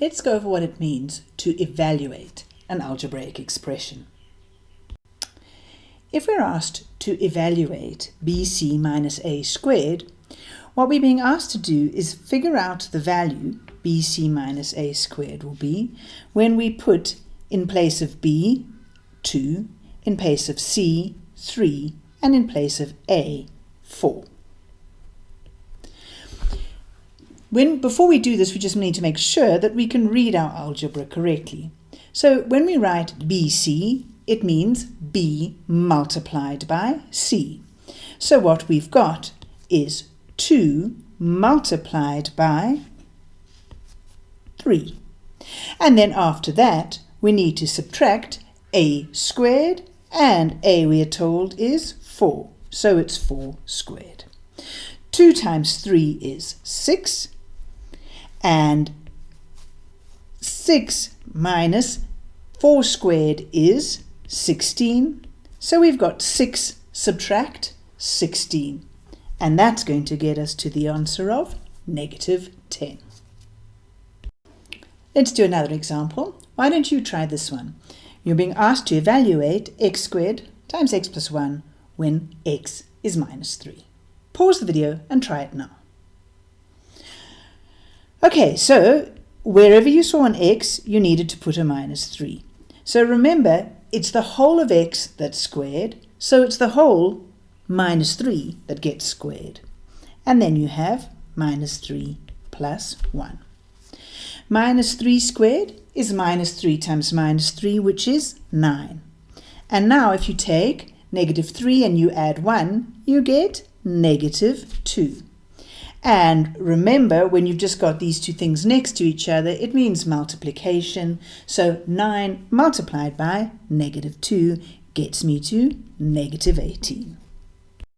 let's go over what it means to evaluate an algebraic expression. If we're asked to evaluate bc minus a squared, what we're being asked to do is figure out the value bc minus a squared will be when we put in place of b 2, in place of c 3, and in place of a 4. When, before we do this, we just need to make sure that we can read our algebra correctly. So when we write BC, it means B multiplied by C. So what we've got is 2 multiplied by 3. And then after that, we need to subtract a squared, and a we are told is 4. So it's 4 squared. 2 times 3 is 6, and 6 minus 4 squared is 16. So we've got 6 subtract 16. And that's going to get us to the answer of negative 10. Let's do another example. Why don't you try this one? You're being asked to evaluate x squared times x plus 1 when x is minus 3. Pause the video and try it now. Okay, so wherever you saw an x, you needed to put a minus 3. So remember, it's the whole of x that's squared, so it's the whole minus 3 that gets squared. And then you have minus 3 plus 1. Minus 3 squared is minus 3 times minus 3, which is 9. And now if you take negative 3 and you add 1, you get negative 2. And remember, when you've just got these two things next to each other, it means multiplication. So 9 multiplied by negative 2 gets me to negative 18.